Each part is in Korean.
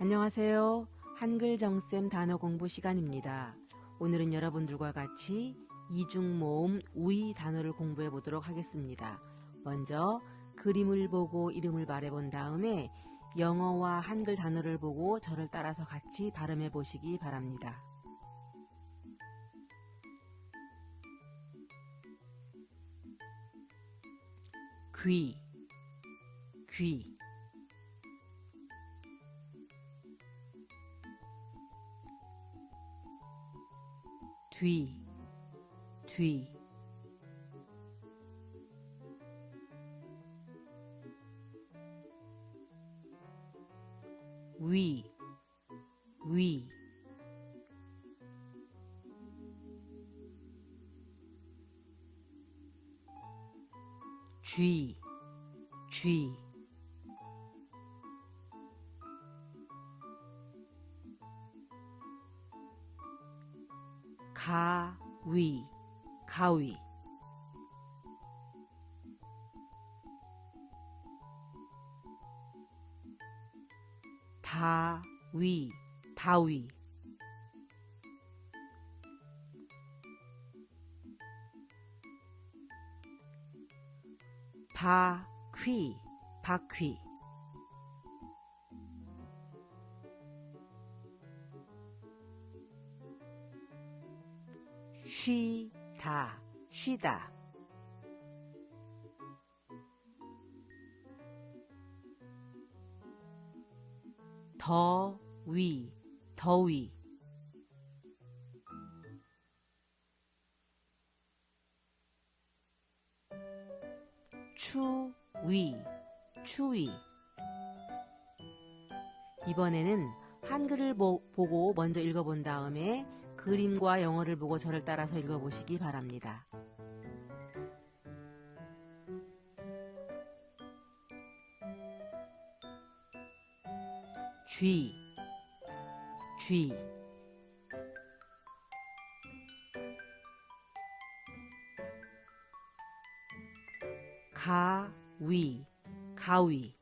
안녕하세요. 한글 정쌤 단어 공부 시간입니다. 오늘은 여러분들과 같이 이중 모음 우이 단어를 공부해 보도록 하겠습니다. 먼저 그림을 보고 이름을 말해 본 다음에 영어와 한글 단어를 보고 저를 따라서 같이 발음해 보시기 바랍니다. 귀, 귀. 뒤, 뒤. 위, 위. 쥐, 쥐. 가위, 가위. 바위, 바위. 바퀴, 바퀴. 쉬다, 쉬다. 더위, 더위. 추위, 추위. 이번에는 한글을 보, 보고 먼저 읽어본 다음에 그림과 영어를 보고 저를 따라서 읽어보시기 바랍니다. 쥐, 쥐. 가위, 가위.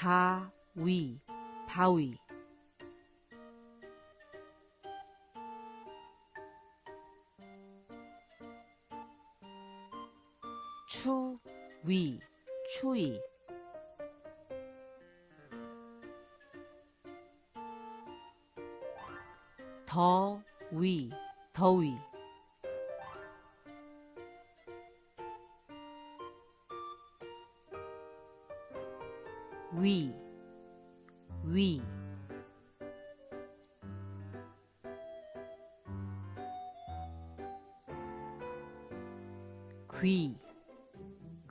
바위, 바위. 추위, 추위. 더위, 더위. 위, 위. 귀,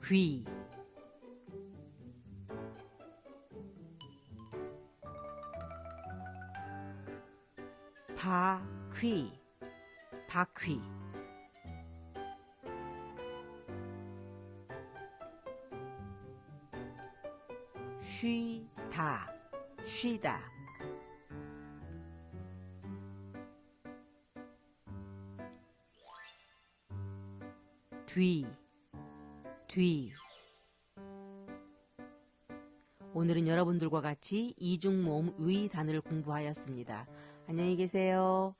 귀. 바퀴, 바퀴. 쉬다, 쉬다. 뒤, 뒤. 오늘은 여러분들과 같이 이중 모음 의 단어를 공부하였습니다. 안녕히 계세요.